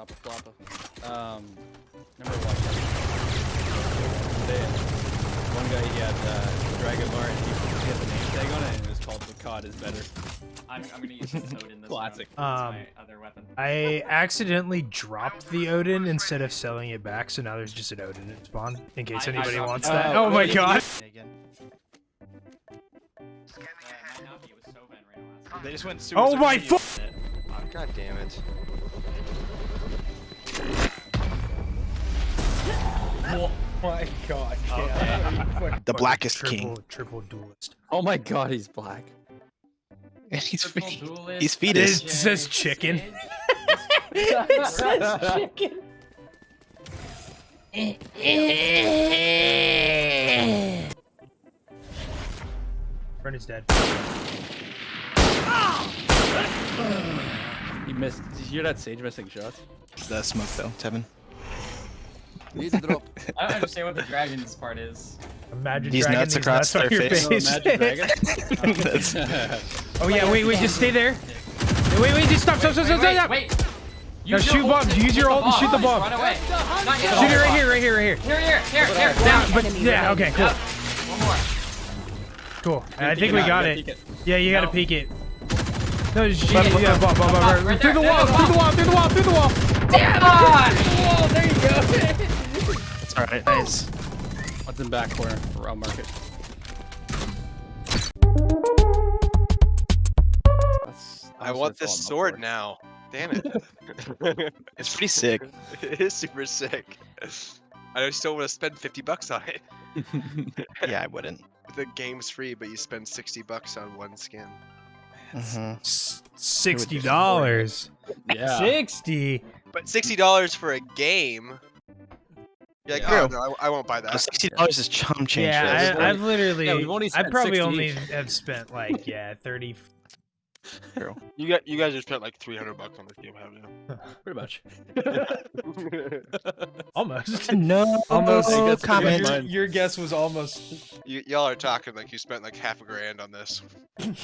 Choppa Floppa. Um, remember watching today? One guy he had uh, Dragon Lore and he, he had the name tag on it and it was called "The COD is better." I'm, I'm gonna use this Odin this Classic. Um, my other weapon. I accidentally dropped the Odin instead of selling it back, so now there's just an Odin in spawn, in case I- I anybody dropped wants it. that. Oh, Oh my god! Again. Uh, might not be, it was Sova and Reyna last time. They just went super. Oh super my deep. fu- God damn it. Oh my god! Okay. The blackest triple, king. Triple duelist. Oh my god, he's black. And he's fe- duelist, he's fetus. It says chicken. it says chicken. Friend is dead. He missed. Did you hear that Sage missing shots? the smoke though, Tevin. Need to drop. I don't understand what the dragon's part is. Imagine These dragging nuts these across nuts on their your face. face. Magic Dragon. Oh yeah, wait, wait, just stay there. Wait, wait, just stop, stop, stop, stop, wait, stop. wait, wait. Now Use shoot your ult bomb, to use your the ult and shoot the bomb. Run away. Not yet. Shoot it right here, right here, right here. Here, here, here, here. Down, but yeah, okay, cool, Yep. One more. cool. I think we got it. Yeah, you gotta No. peek it. No, just But- yeah, but- yeah, bomb, bomb, bomb, right right. Through the wall, there, through the wall, through the wall, through the wall. Damn on! It's alright, nice. What's in back corner? Round market. That's, I want this sword now. Damn it. It's pretty sick. it is super sick. I still want to spend 50 bucks on it. Yeah, I wouldn't. The game's free, but you spend 60 bucks on one skin. Mhm. Sixty dollars. Yeah. Sixty. But $60 for a game. You're like, Yeah. oh, no, I, I won't buy that. Sixty dollars is chum change. Yeah. I, I've literally. Yeah, we've I probably 60 only have spent like yeah thirty. True. You got you guys have spent like 300 bucks on this game, haven't you? Pretty much. Almost. No Almost. I guess comment. Mine. your guess was almost. you y'all are talking like you spent like half a grand on this. That'd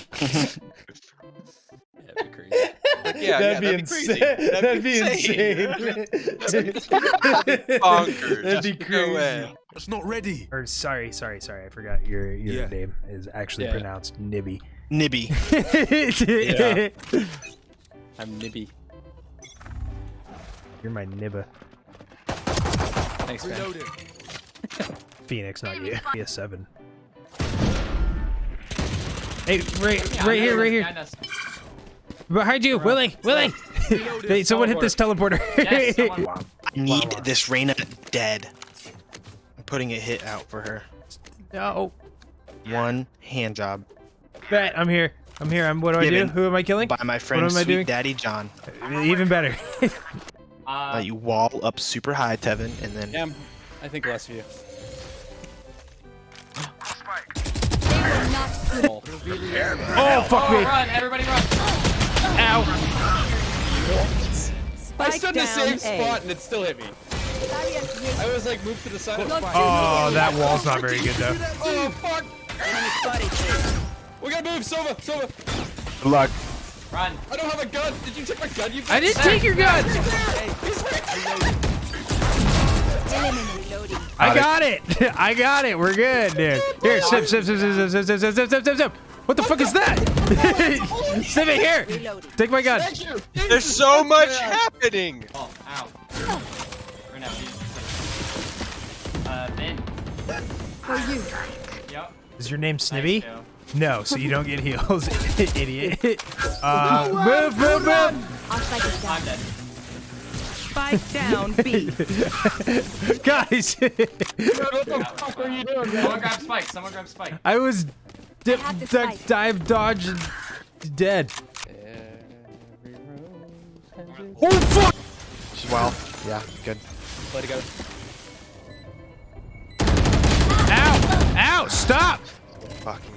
be crazy. Like, yeah, yeah, that'd be crazy. That'd be insane. insane. Bonkers. That'd be crazy. way. It's not ready. Or sorry, sorry, sorry. I forgot your your Yeah. name is actually Yeah. pronounced Nibby. Nibby. I'm Nibby. You're my Nibba. Thanks, man. Phoenix, not you. Be a seven. Hey, right, Yeah, right here, right this here. Behind you, Willie, Willie. Hey, someone hit this teleporter. Yes, I need wow. this Reyna dead. I'm putting a hit out for her. no. One hand job Bet, I'm here. I'm here. I'm. What do I do? Who am I killing? by my friend am I Sweet doing? Daddy John. Even better. Uh, Uh, you wall up super high, Tevin, and then Cam, I think less of you. Oh, oh fuck oh, me! run! Everybody run! Ow! I stood in the same spot and it still hit me. I was like moved to the side of the Oh, that wall's not very good though. Oh fuck! We gotta move, Sova, Sova. good luck. Run! I don't have a gun. Did you take my gun? You I didn't take your gun. I got it. I got it. We're good, dude. Here, sip, sip, sip, sip, sip, sip, sip, sip, sip, sip, sip, sip. What the fuck is that? Sip it here. Take my gun. There's so much happening. Oh, ow. Or no, Jesus. Uh, Ben. For you. Yep. Is your name Nice, Snibby? Joe. No, so you don't get heals, idiot. Uh, move, move, move. I'll spike it I'm down. dead. Spike down, B. Guys, What the fuck are you doing, man? Someone grab Spike. Someone grab Spike. I was dip, have duck, dive, dodge, dead. Every rose has its- Oh fuck! Well, yeah, good. Play together. Ow! Ow! Stop! Fucking.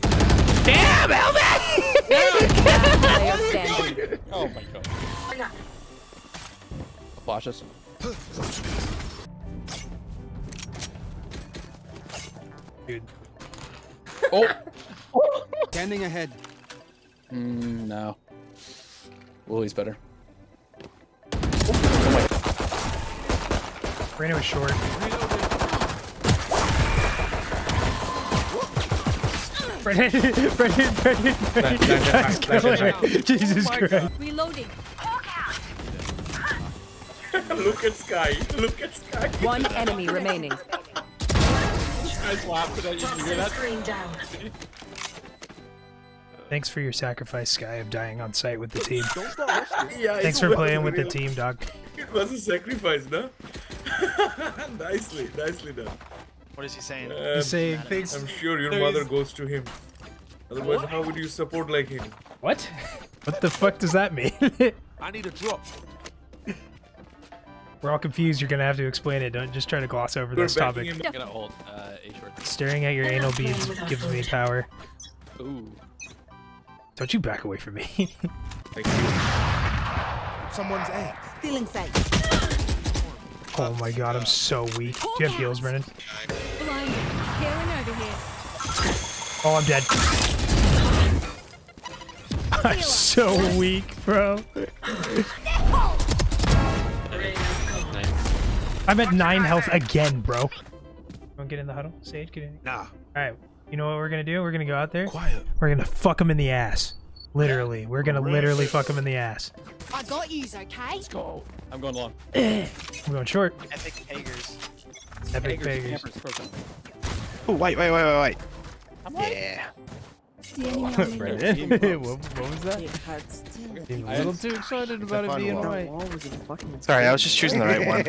Damn, Elvin! oh my god. Flash us. Dude. Oh! Standing ahead. Mm, no. Lily's better. Oh my god. Reno is short. Reno Brennan, Brennan, Brennan, Brennan. Nice killer. Jesus Christ. Reloading. Look at Sky. Look at Sky. One enemy remaining. Guys laughing at you. You hear that? Thanks for your sacrifice, Sky, of dying on site with the team. Yeah, Thanks for playing with the team, dog. It was a sacrifice, no? nicely, nicely done. What is he saying? Um, He's saying thanks. I'm sure your mother goes to him. Otherwise, how would you support like him? What? What the fuck does that mean? I need a drop. We're all confused. You're gonna have to explain it. Don't just try to gloss over You're this topic. him. I'm gonna hold uh, A. Staring at your anal beads gives me power. Ooh. Don't you back away from me. Thank you. Someone's A. Stealing sight. oh my god, I'm so weak. Do you have heals, Brennan? Blinded. Karen over here. Oh, I'm dead. I'm so weak, bro. I'm at nine health again, bro. Wanna get in the huddle? Sage, get in. Nah. Alright, you know what we're gonna do? We're gonna go out there. Quiet. We're gonna fuck him in the ass. Literally. We're gonna literally fuck him in the ass. I got yous, okay? Let's go. I'm going long. I'm going short. Epic Pagers. Epic Eggers, beggars. campers, frozen. Oh, wait, wait, wait, wait, wait. Yeah. Brennan, what, what was that? Seemed a little too excited about it being right. Sorry, I was just choosing the right one.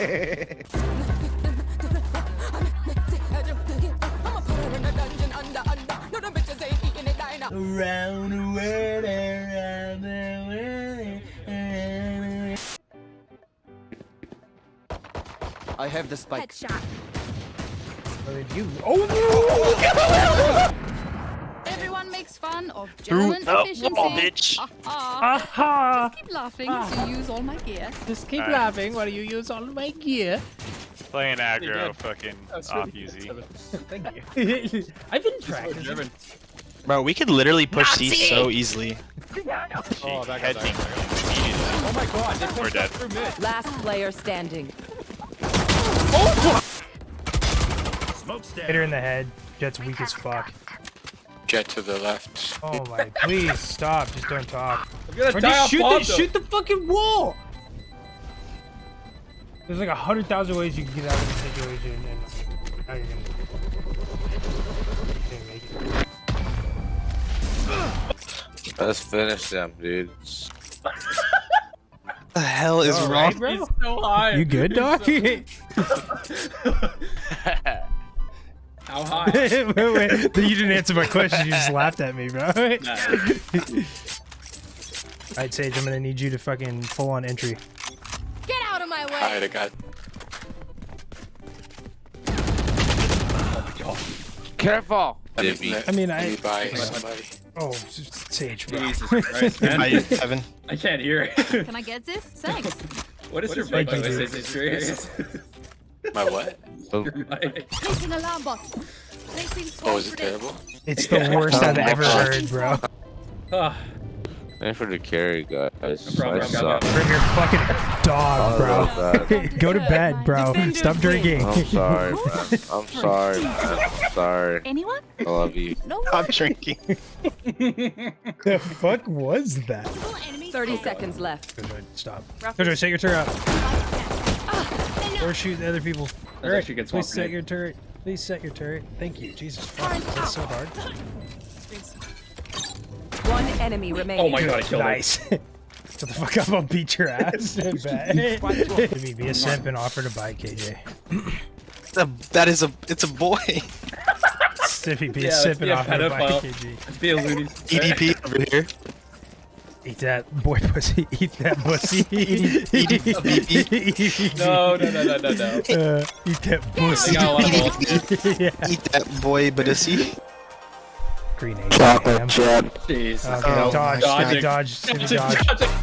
I have the spike. Headshot. You. Oh Everyone makes fun of German the efficiency. wall, bitch. Ah, no! ah. Aha! Keep laughing to use all my gear. Just keep laughing while you use all my gear. Playing aggro, good. fucking That's off really easy. Thank you. I've been Oh, practicing. Bro, we could literally push these so easily. Oh, back up, Head back up, back up. Oh my god, they pushed dead. up through mid. Last player standing. Hit her in the head. Jett's weak as fuck. Jett to the left. Oh my, please stop. Just don't talk. I'm gonna Or die just shoot the, though. shoot the fucking wall! There's like a hundred thousand ways you can get out of this situation, and now you're gonna, you're gonna make it. Let's finish them, dude. What the hell is All wrong? right, bro? He's so high. You good, dog? wait, How high? wait, wait. You didn't answer my question. You just laughed at me, bro. Alright, Sage, I'm gonna need you to fucking full on entry. Get out of my way. Alright of God. Careful! I mean, I. by somebody. Oh, Sage, bro. Jesus Christ, man. Bye, Seven. I can't hear it. Can I get this? Thanks. what is your Thank mic you, like? dude. Is serious? My what? Your mic. Placing alarm bot. Placing Oh, is it terrible? It's the worst I've ever heard, bro. Ah, Thanks for the carry, guys. No problem, I got Bring your fucking dog, bro. Go to bed, bro. Stop drinking. I'm sorry, man. I'm sorry, man. I'm sorry. Anyone? I love you. No I'm drinking. the fuck was that? 30 seconds left. Jojo, stop. Jojo, set your turret up. Or shoot the other people. There's actually a good Please swamp set your turret. Please set your turret. Thank you. Jesus fuck. That's so hard. One enemy remaining. Oh my god, I killed him. Nice. Shut the fuck up, I'll beat your ass. Bet. Give me be a simp and offer to buy KJ. The- that is a. It's a boy. Stiffy, be Yeah, a let's simp be and offer to buy. KJ. Let's be a loony. EDP over here. Eat that boy pussy. Eat that pussy. No, no, no, no, no, no. Uh, eat that pussy. got a lot of balls. yeah. Eat that boy, but see. Grenade. Chocolate chip. Jeez. Okay, Oh, dodge, dodging. dodge, dodge, dodge. dodging.